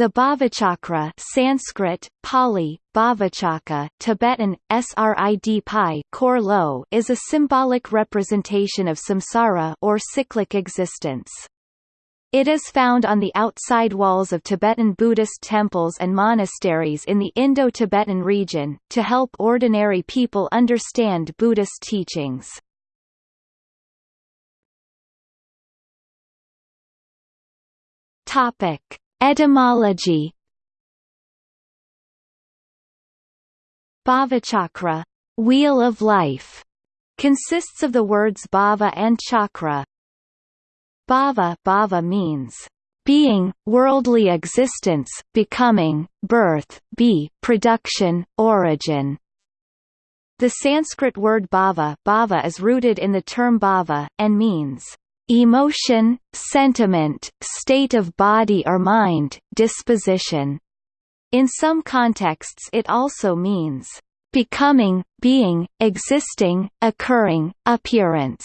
The Bhavachakra Sanskrit, Pali, Bhavachaka, Tibetan, Srid Pi Kor Lo is a symbolic representation of samsara or cyclic existence. It is found on the outside walls of Tibetan Buddhist temples and monasteries in the Indo-Tibetan region, to help ordinary people understand Buddhist teachings. Topic. Etymology Bhavachakra, wheel of life, consists of the words bhava and chakra. Bhava, bhava means being, worldly existence, becoming, birth, be, production, origin. The Sanskrit word bhava, bhava is rooted in the term bhava, and means emotion, sentiment, state of body or mind, disposition. In some contexts it also means becoming, being, existing, occurring, appearance.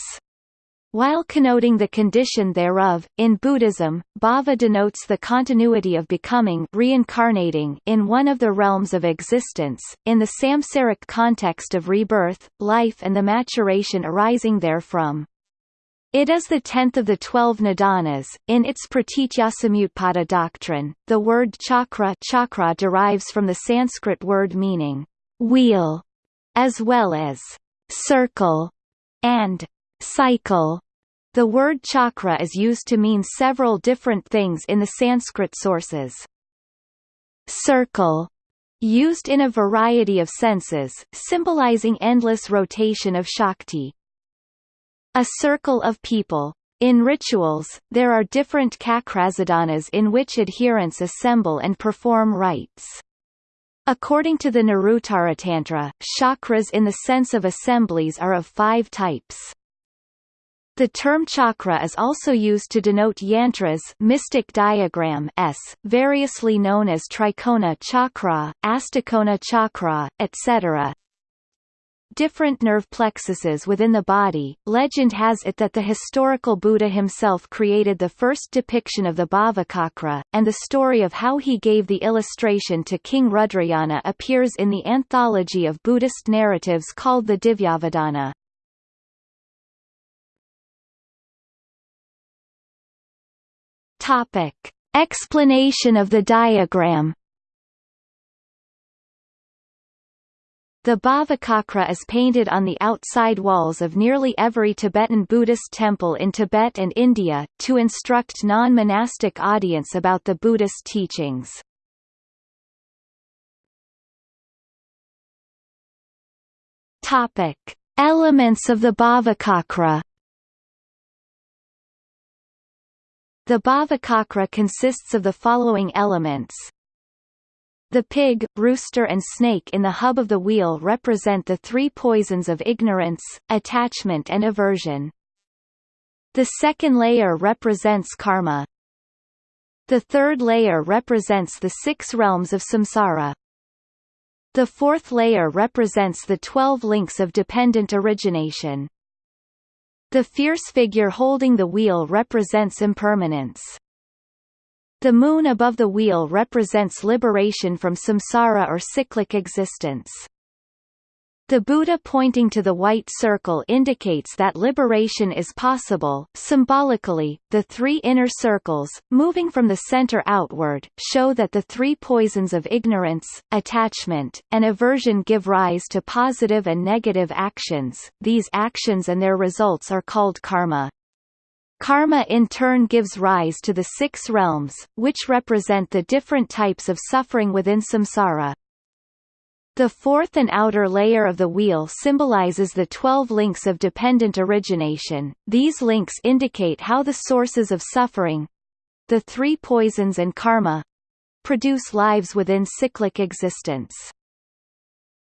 While connoting the condition thereof, in Buddhism, bhava denotes the continuity of becoming reincarnating in one of the realms of existence, in the samsaric context of rebirth, life and the maturation arising therefrom. It is the tenth of the twelve nidanas. In its Pratityasamutpada doctrine, the word chakra, chakra derives from the Sanskrit word meaning wheel, as well as circle and cycle. The word chakra is used to mean several different things in the Sanskrit sources. Circle used in a variety of senses, symbolizing endless rotation of Shakti. A circle of people. In rituals, there are different chakrasadhanas in which adherents assemble and perform rites. According to the Niruttara Tantra, chakras in the sense of assemblies are of five types. The term chakra is also used to denote yantras mystic diagram s, variously known as trikona chakra, astakona chakra, etc different nerve plexuses within the body. Legend has it that the historical Buddha himself created the first depiction of the Bhavachakra, and the story of how he gave the illustration to King Rudrayana appears in the anthology of Buddhist narratives called the Divyavadana. Topic. Explanation of the diagram The Bhavachakra is painted on the outside walls of nearly every Tibetan Buddhist temple in Tibet and India, to instruct non-monastic audience about the Buddhist teachings. Elements of the Bhavachakra The Bhavachakra consists of the following elements the pig, rooster and snake in the hub of the wheel represent the three poisons of ignorance, attachment and aversion. The second layer represents karma. The third layer represents the six realms of samsara. The fourth layer represents the twelve links of dependent origination. The fierce figure holding the wheel represents impermanence. The moon above the wheel represents liberation from samsara or cyclic existence. The Buddha pointing to the white circle indicates that liberation is possible. Symbolically, the three inner circles, moving from the center outward, show that the three poisons of ignorance, attachment, and aversion give rise to positive and negative actions. These actions and their results are called karma. Karma in turn gives rise to the six realms, which represent the different types of suffering within samsara. The fourth and outer layer of the wheel symbolizes the twelve links of dependent origination. These links indicate how the sources of suffering—the three poisons and karma—produce lives within cyclic existence.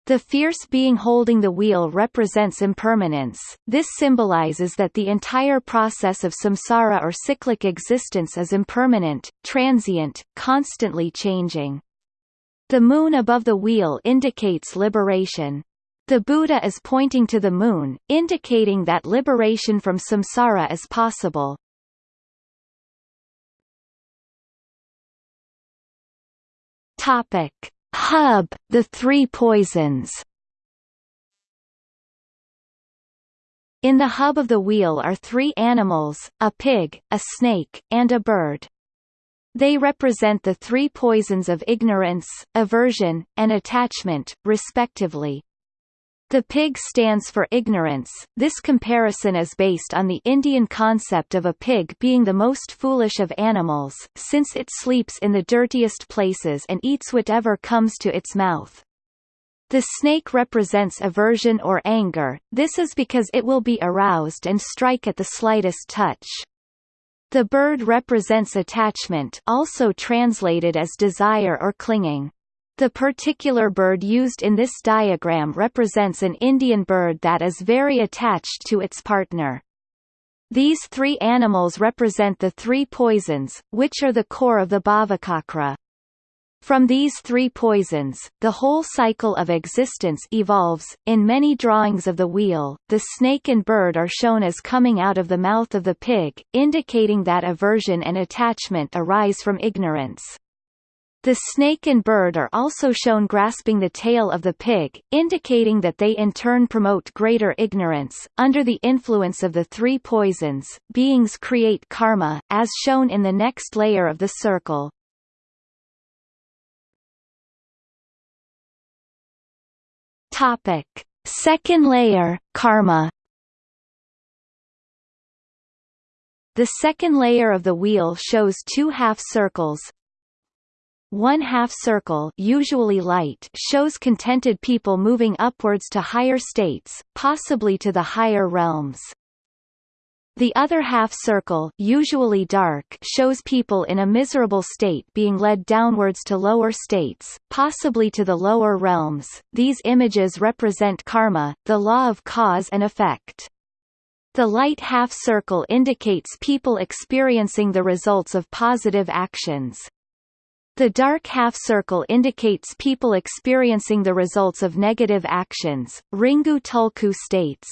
The fierce being holding the wheel represents impermanence, this symbolizes that the entire process of samsara or cyclic existence is impermanent, transient, constantly changing. The moon above the wheel indicates liberation. The Buddha is pointing to the moon, indicating that liberation from samsara is possible. Topic: Hub, the three poisons. In the hub of the wheel are three animals, a pig, a snake, and a bird. They represent the three poisons of ignorance, aversion, and attachment, respectively. The pig stands for ignorance. This comparison is based on the Indian concept of a pig being the most foolish of animals, since it sleeps in the dirtiest places and eats whatever comes to its mouth. The snake represents aversion or anger, this is because it will be aroused and strike at the slightest touch. The bird represents attachment also translated as desire or clinging. The particular bird used in this diagram represents an Indian bird that is very attached to its partner. These three animals represent the three poisons, which are the core of the Bhavacakra. From these three poisons, the whole cycle of existence evolves. In many drawings of the wheel, the snake and bird are shown as coming out of the mouth of the pig, indicating that aversion and attachment arise from ignorance. The snake and bird are also shown grasping the tail of the pig, indicating that they in turn promote greater ignorance. Under the influence of the three poisons, beings create karma, as shown in the next layer of the circle. Topic: Second layer, karma. The second layer of the wheel shows two half circles, one half circle usually light shows contented people moving upwards to higher states, possibly to the higher realms. The other half circle usually dark shows people in a miserable state being led downwards to lower states, possibly to the lower realms. These images represent karma, the law of cause and effect. The light half circle indicates people experiencing the results of positive actions. The dark half-circle indicates people experiencing the results of negative actions. Ringu Tulku states,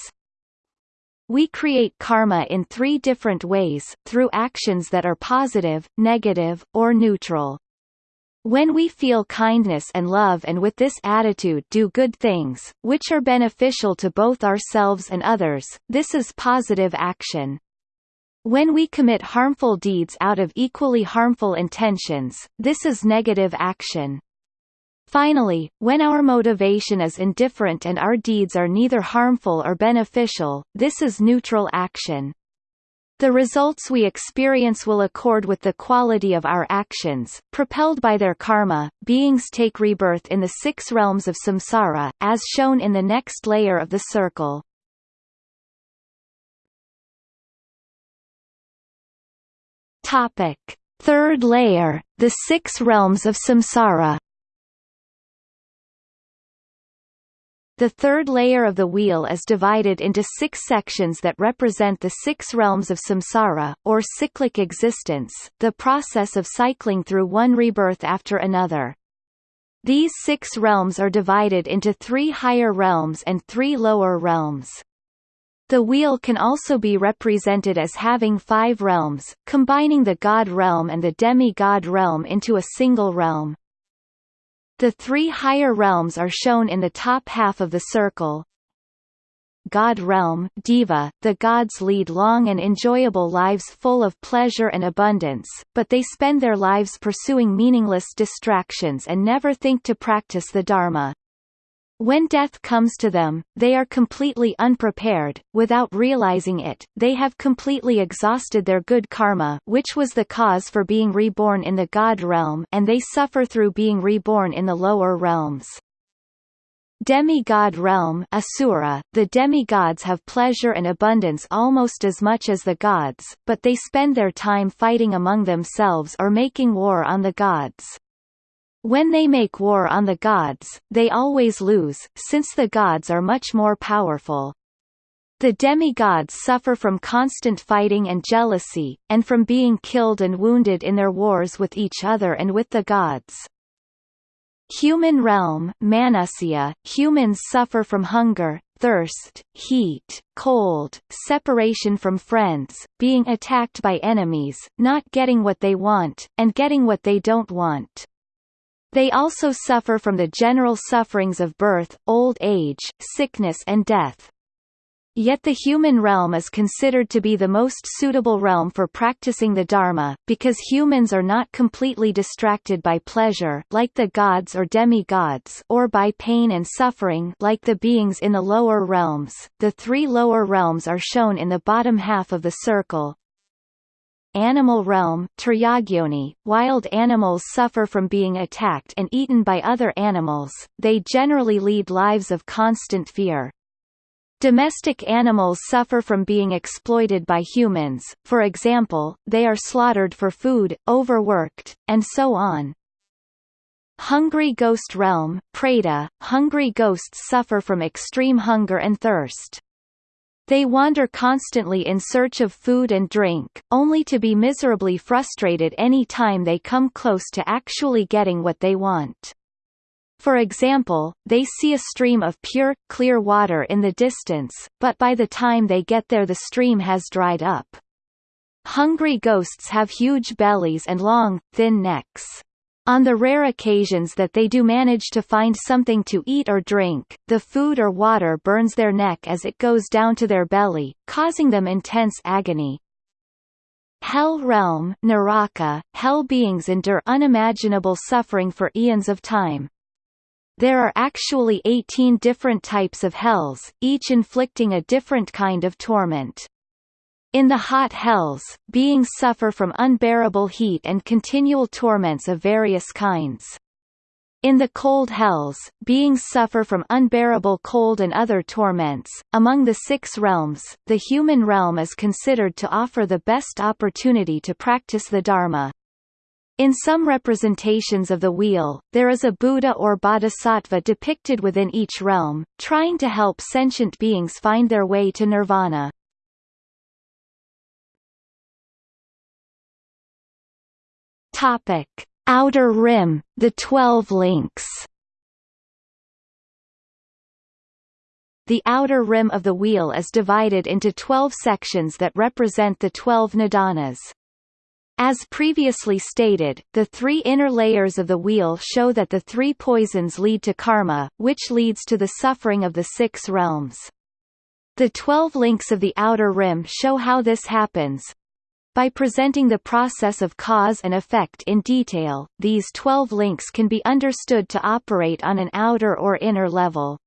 we create karma in three different ways, through actions that are positive, negative, or neutral. When we feel kindness and love and with this attitude do good things, which are beneficial to both ourselves and others, this is positive action. When we commit harmful deeds out of equally harmful intentions, this is negative action. Finally, when our motivation is indifferent and our deeds are neither harmful or beneficial, this is neutral action. The results we experience will accord with the quality of our actions. Propelled by their karma, beings take rebirth in the six realms of samsara, as shown in the next layer of the circle. Topic: Third layer, the six realms of samsara. The third layer of the wheel is divided into six sections that represent the six realms of samsara, or cyclic existence, the process of cycling through one rebirth after another. These six realms are divided into three higher realms and three lower realms. The wheel can also be represented as having five realms, combining the god realm and the demi-god realm into a single realm. The three higher realms are shown in the top half of the circle. God realm Deva, the gods lead long and enjoyable lives full of pleasure and abundance, but they spend their lives pursuing meaningless distractions and never think to practice the Dharma. When death comes to them, they are completely unprepared, without realizing it, they have completely exhausted their good karma which was the cause for being reborn in the god realm and they suffer through being reborn in the lower realms. Demigod realm Asura, the demigods have pleasure and abundance almost as much as the gods, but they spend their time fighting among themselves or making war on the gods. When they make war on the gods, they always lose, since the gods are much more powerful. The demigods suffer from constant fighting and jealousy, and from being killed and wounded in their wars with each other and with the gods. Human realm Manusya, humans suffer from hunger, thirst, heat, cold, separation from friends, being attacked by enemies, not getting what they want, and getting what they don't want. They also suffer from the general sufferings of birth, old age, sickness and death. Yet the human realm is considered to be the most suitable realm for practicing the Dharma, because humans are not completely distracted by pleasure like the gods or demi-gods or by pain and suffering like the beings in the lower realms. The three lower realms are shown in the bottom half of the circle. Animal realm Tiryagyoni, wild animals suffer from being attacked and eaten by other animals, they generally lead lives of constant fear. Domestic animals suffer from being exploited by humans, for example, they are slaughtered for food, overworked, and so on. Hungry ghost realm Preta, hungry ghosts suffer from extreme hunger and thirst. They wander constantly in search of food and drink, only to be miserably frustrated any time they come close to actually getting what they want. For example, they see a stream of pure, clear water in the distance, but by the time they get there the stream has dried up. Hungry ghosts have huge bellies and long, thin necks. On the rare occasions that they do manage to find something to eat or drink, the food or water burns their neck as it goes down to their belly, causing them intense agony. Hell realm Naraka, hell beings endure unimaginable suffering for eons of time. There are actually 18 different types of hells, each inflicting a different kind of torment. In the hot hells, beings suffer from unbearable heat and continual torments of various kinds. In the cold hells, beings suffer from unbearable cold and other torments. Among the six realms, the human realm is considered to offer the best opportunity to practice the Dharma. In some representations of the wheel, there is a Buddha or Bodhisattva depicted within each realm, trying to help sentient beings find their way to nirvana. Topic: Outer Rim, the Twelve Links. The outer rim of the wheel is divided into twelve sections that represent the twelve nidanas. As previously stated, the three inner layers of the wheel show that the three poisons lead to karma, which leads to the suffering of the six realms. The twelve links of the outer rim show how this happens. By presenting the process of cause and effect in detail, these twelve links can be understood to operate on an outer or inner level.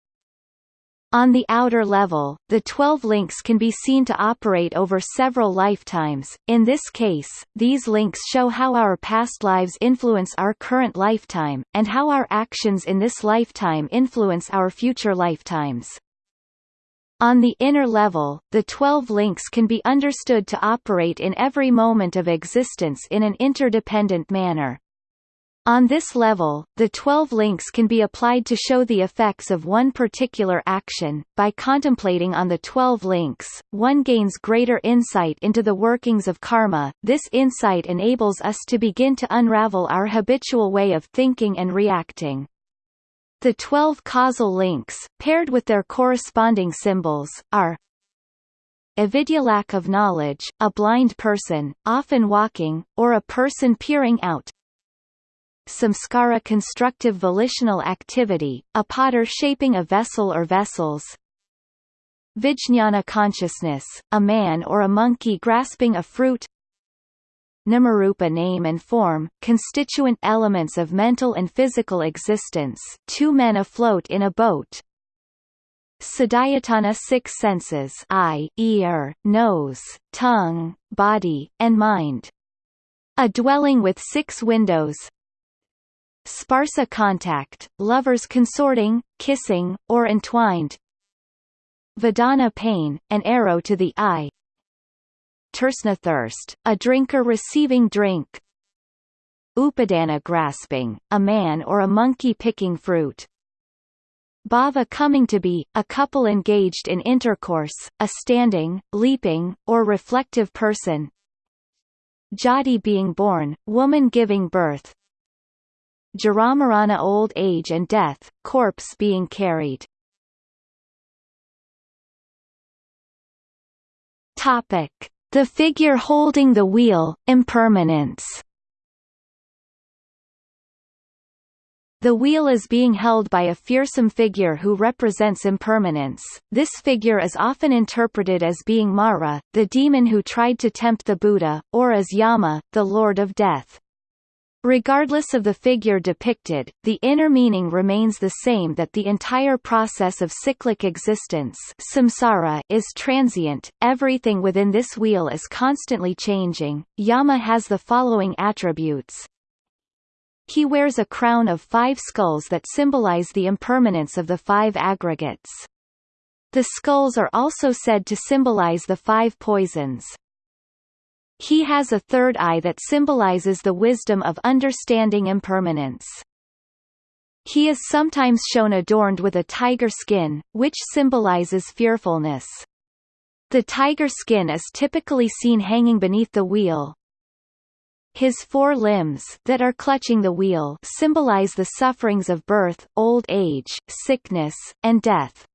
On the outer level, the 12 links can be seen to operate over several lifetimes. In this case, these links show how our past lives influence our current lifetime, and how our actions in this lifetime influence our future lifetimes. On the inner level, the 12 links can be understood to operate in every moment of existence in an interdependent manner. On this level, the 12 links can be applied to show the effects of one particular action. By contemplating on the 12 links, one gains greater insight into the workings of karma. This insight enables us to begin to unravel our habitual way of thinking and reacting. The 12 causal links, paired with their corresponding symbols, are avidya lack of knowledge, a blind person, often walking, or a person peering out, samskara constructive volitional activity, a potter shaping a vessel or vessels. Vijñāna consciousness, a man or a monkey grasping a fruit Namarupa name and form, constituent elements of mental and physical existence. Two men afloat in a boat. Sadayatana six senses eye, ear, nose, tongue, body, and mind. A dwelling with six windows. Sparsa contact, lovers consorting, kissing, or entwined. Vedana pain, an arrow to the eye Tersna thirst, a drinker receiving drink. Upadana grasping, a man or a monkey picking fruit. Bhava coming to be, a couple engaged in intercourse, a standing, leaping, or reflective person. Jati being born, woman giving birth. Jaramarana old age and death, corpse being carried. Topic: The figure holding the wheel, impermanence. The wheel is being held by a fearsome figure who represents impermanence. This figure is often interpreted as being Mara, the demon who tried to tempt the Buddha, or as Yama, the Lord of Death. Regardless of the figure depicted, the inner meaning remains the same that the entire process of cyclic existence samsara is transient, everything within this wheel is constantly changing. Yama has the following attributes, he wears a crown of five skulls that symbolize the impermanence of the five aggregates. The skulls are also said to symbolize the five poisons. He has a third eye that symbolizes the wisdom of understanding impermanence. He is sometimes shown adorned with a tiger skin, which symbolizes fearfulness. The tiger skin is typically seen hanging beneath the wheel, his four limbs that are clutching the wheel symbolize the sufferings of birth, old age, sickness, and death.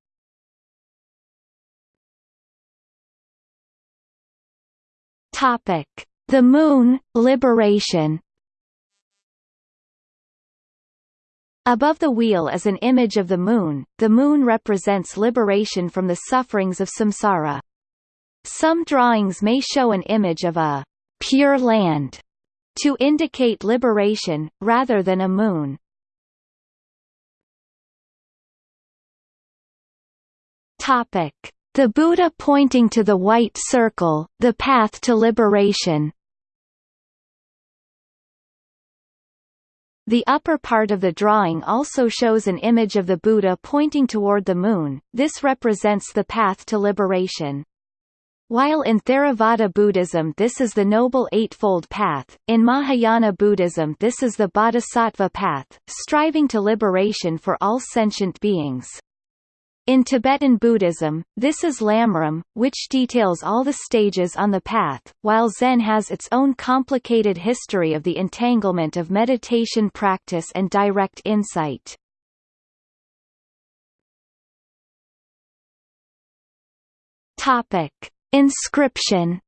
Topic: The Moon, Liberation. Above the wheel is an image of the moon. The moon represents liberation from the sufferings of samsara. Some drawings may show an image of a pure land to indicate liberation, rather than a moon. Topic. The Buddha pointing to the white circle, the path to liberation The upper part of the drawing also shows an image of the Buddha pointing toward the moon, this represents the path to liberation. While in Theravada Buddhism this is the Noble Eightfold Path, in Mahayana Buddhism this is the Bodhisattva path, striving to liberation for all sentient beings. In Tibetan Buddhism, this is Lamrim, which details all the stages on the path, while Zen has its own complicated history of the entanglement of meditation practice and direct insight. Topic. Inscription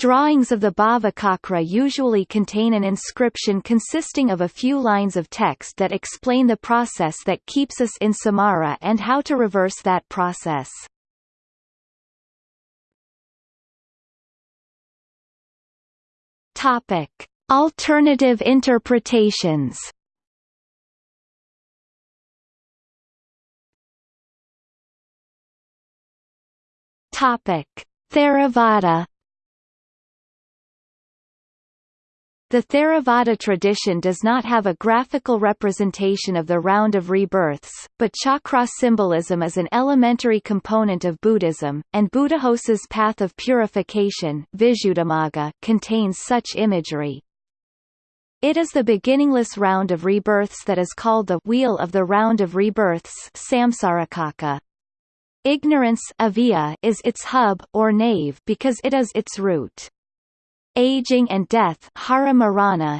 Drawings of the Bhavacakra usually contain an inscription consisting of a few lines of text that explain the process that keeps us in samsara and how to reverse that process. Topic: Alternative interpretations. Topic: Theravada The Theravada tradition does not have a graphical representation of the round of rebirths, but chakra symbolism is an elementary component of Buddhism, and Buddhaghosa's path of purification contains such imagery. It is the beginningless round of rebirths that is called the wheel of the round of rebirths. Ignorance is its hub, or nave because it is its root. Aging and death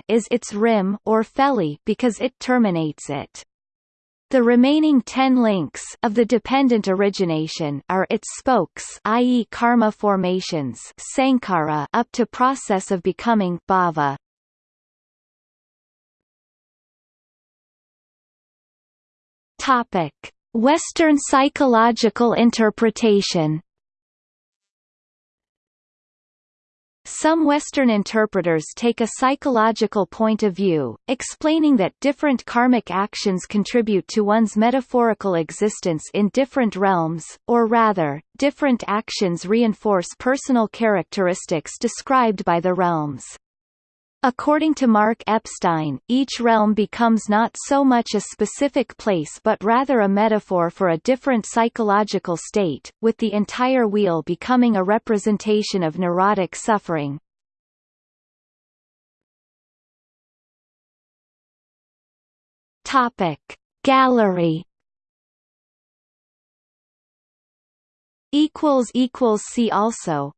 is its rim, or felly because it terminates it. The remaining ten links of the dependent origination are its spokes i.e. karma formations sankhara up to process of becoming bhava. Topic Western psychological interpretation Some Western interpreters take a psychological point of view, explaining that different karmic actions contribute to one's metaphorical existence in different realms, or rather, different actions reinforce personal characteristics described by the realms. According to Mark Epstein, each realm becomes not so much a specific place but rather a metaphor for a different psychological state, with the entire wheel becoming a representation of neurotic suffering. Gallery see also